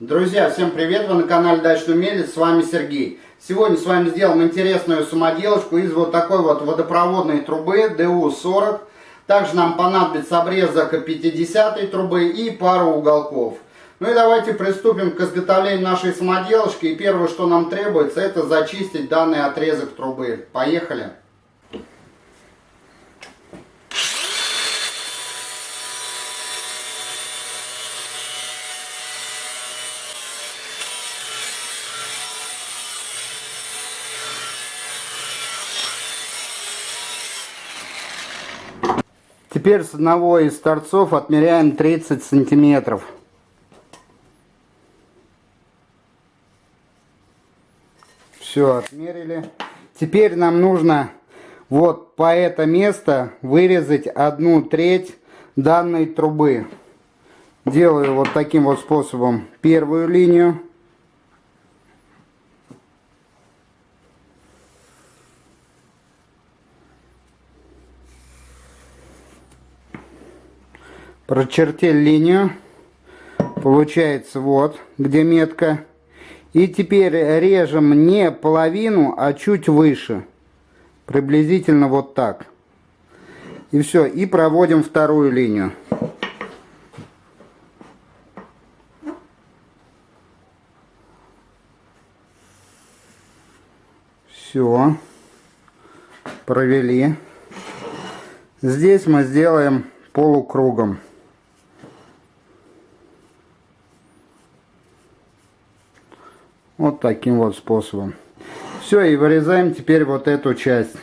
Друзья, всем привет! Вы на канале Дачный Умелец, с вами Сергей. Сегодня с вами сделаем интересную самоделочку из вот такой вот водопроводной трубы ДУ-40. Также нам понадобится обрезок 50 трубы и пару уголков. Ну и давайте приступим к изготовлению нашей самоделочки. И первое, что нам требуется, это зачистить данный отрезок трубы. Поехали! Теперь с одного из торцов отмеряем 30 сантиметров. Все, отмерили. Теперь нам нужно вот по это место вырезать одну треть данной трубы. Делаю вот таким вот способом первую линию. Прочертили линию. Получается вот, где метка. И теперь режем не половину, а чуть выше. Приблизительно вот так. И все. И проводим вторую линию. Все. Провели. Здесь мы сделаем полукругом. Вот таким вот способом. Все, и вырезаем теперь вот эту часть.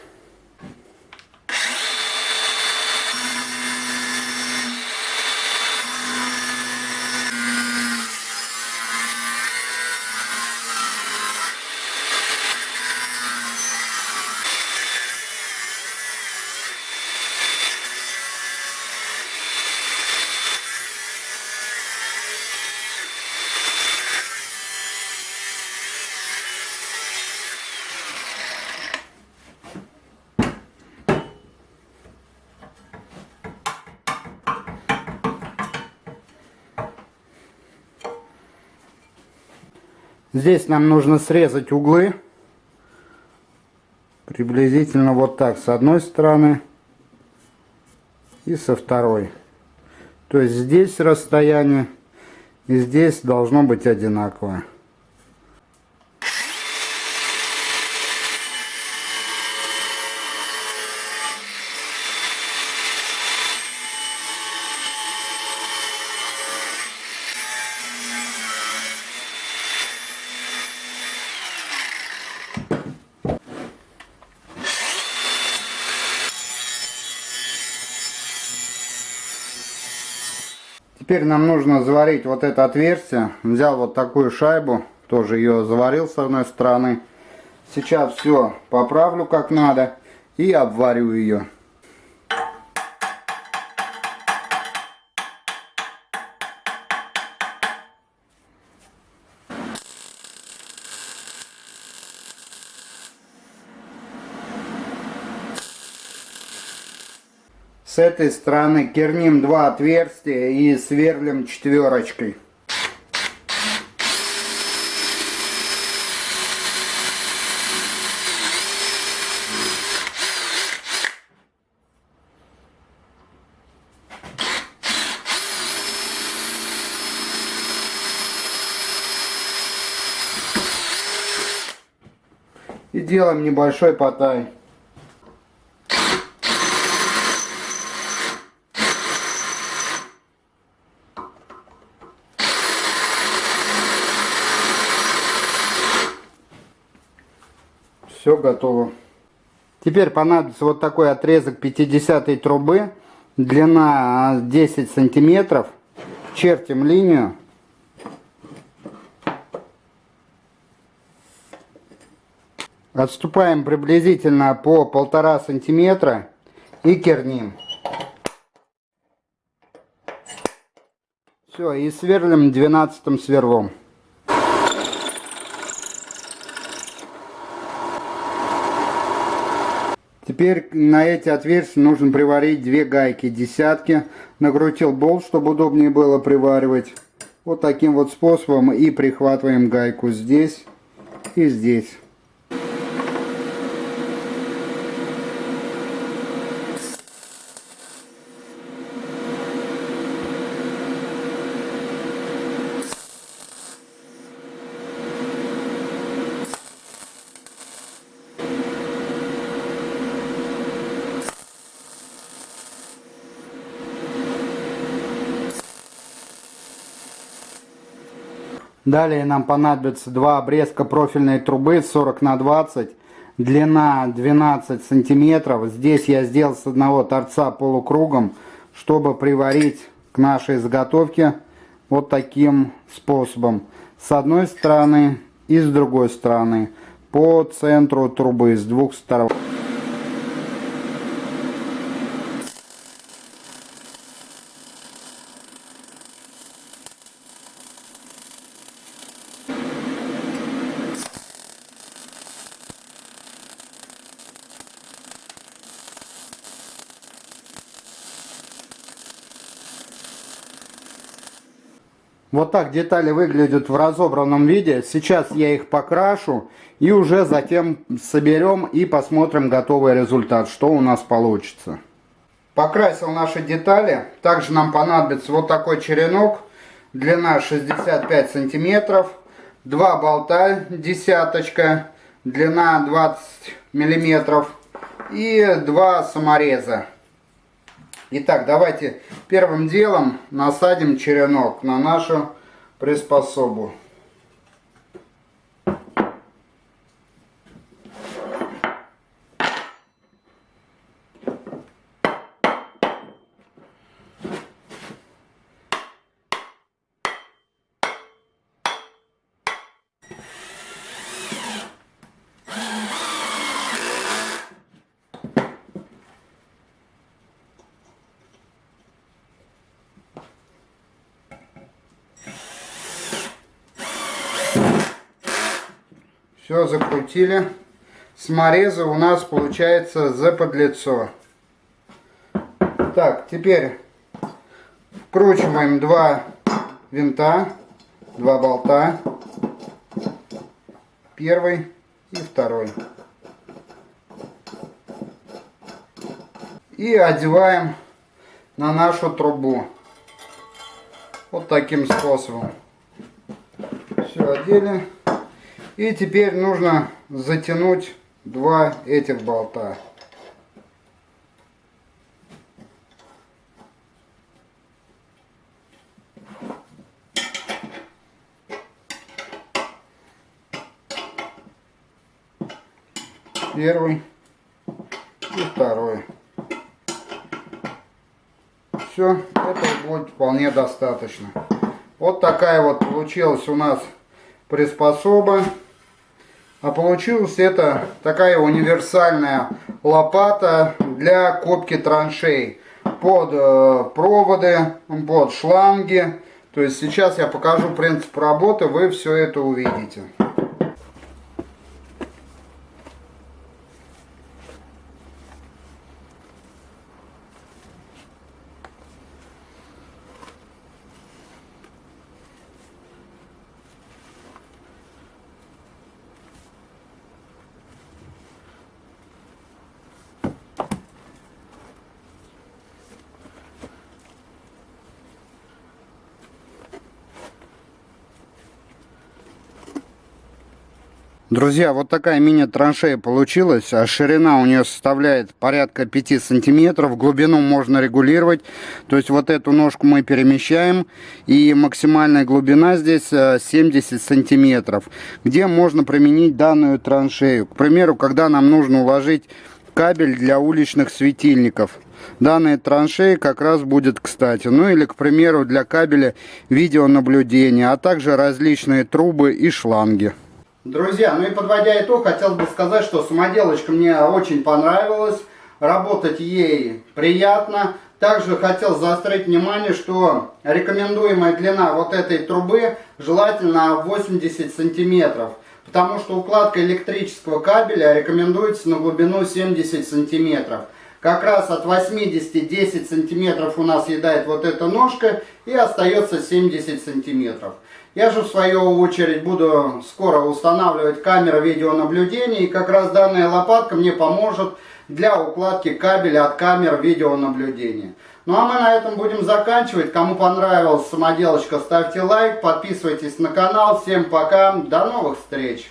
Здесь нам нужно срезать углы. Приблизительно вот так с одной стороны и со второй. То есть здесь расстояние и здесь должно быть одинаковое. Теперь нам нужно заварить вот это отверстие. Взял вот такую шайбу, тоже ее заварил с одной стороны. Сейчас все поправлю как надо и обварю ее. С этой стороны керним два отверстия и сверлим четверочкой. И делаем небольшой потай. Все готово. Теперь понадобится вот такой отрезок 50 трубы. Длина 10 сантиметров. Чертим линию. Отступаем приблизительно по полтора сантиметра и керним. Все, и сверлим 12 сверлом. Теперь на эти отверстия нужно приварить две гайки десятки. Накрутил болт, чтобы удобнее было приваривать. Вот таким вот способом и прихватываем гайку здесь и здесь. Далее нам понадобится два обрезка профильной трубы 40 на 20, длина 12 сантиметров. Здесь я сделал с одного торца полукругом, чтобы приварить к нашей заготовке вот таким способом. С одной стороны и с другой стороны по центру трубы с двух сторон. Вот так детали выглядят в разобранном виде. Сейчас я их покрашу и уже затем соберем и посмотрим готовый результат, что у нас получится. Покрасил наши детали. Также нам понадобится вот такой черенок. Длина 65 сантиметров. Два болта десяточка. Длина 20 миллиметров. И два самореза. Итак, давайте первым делом насадим черенок на нашу приспособу. Все, закрутили. Смореза у нас получается за подлицо. Так, теперь вкручиваем два винта, два болта. Первый и второй. И одеваем на нашу трубу. Вот таким способом. Все одели. И теперь нужно затянуть два этих болта. Первый и второй. Все, это будет вполне достаточно. Вот такая вот получилась у нас приспособа. А получилась это такая универсальная лопата для копки траншей. Под э, проводы, под шланги. То есть сейчас я покажу принцип работы, вы все это увидите. Друзья, вот такая мини-траншея получилась. А ширина у нее составляет порядка 5 сантиметров. Глубину можно регулировать. То есть вот эту ножку мы перемещаем. И максимальная глубина здесь 70 э, сантиметров. Где можно применить данную траншею. К примеру, когда нам нужно уложить кабель для уличных светильников. Данная траншея как раз будет кстати. Ну или, к примеру, для кабеля видеонаблюдения, а также различные трубы и шланги. Друзья, ну и подводя итог, хотел бы сказать, что самоделочка мне очень понравилась. Работать ей приятно. Также хотел заострить внимание, что рекомендуемая длина вот этой трубы желательно 80 сантиметров. Потому что укладка электрического кабеля рекомендуется на глубину 70 сантиметров. Как раз от 80 10 сантиметров у нас съедает вот эта ножка и остается 70 сантиметров. Я же в свою очередь буду скоро устанавливать камеры видеонаблюдения и как раз данная лопатка мне поможет для укладки кабеля от камер видеонаблюдения. Ну а мы на этом будем заканчивать. Кому понравилась самоделочка, ставьте лайк, подписывайтесь на канал. Всем пока, до новых встреч!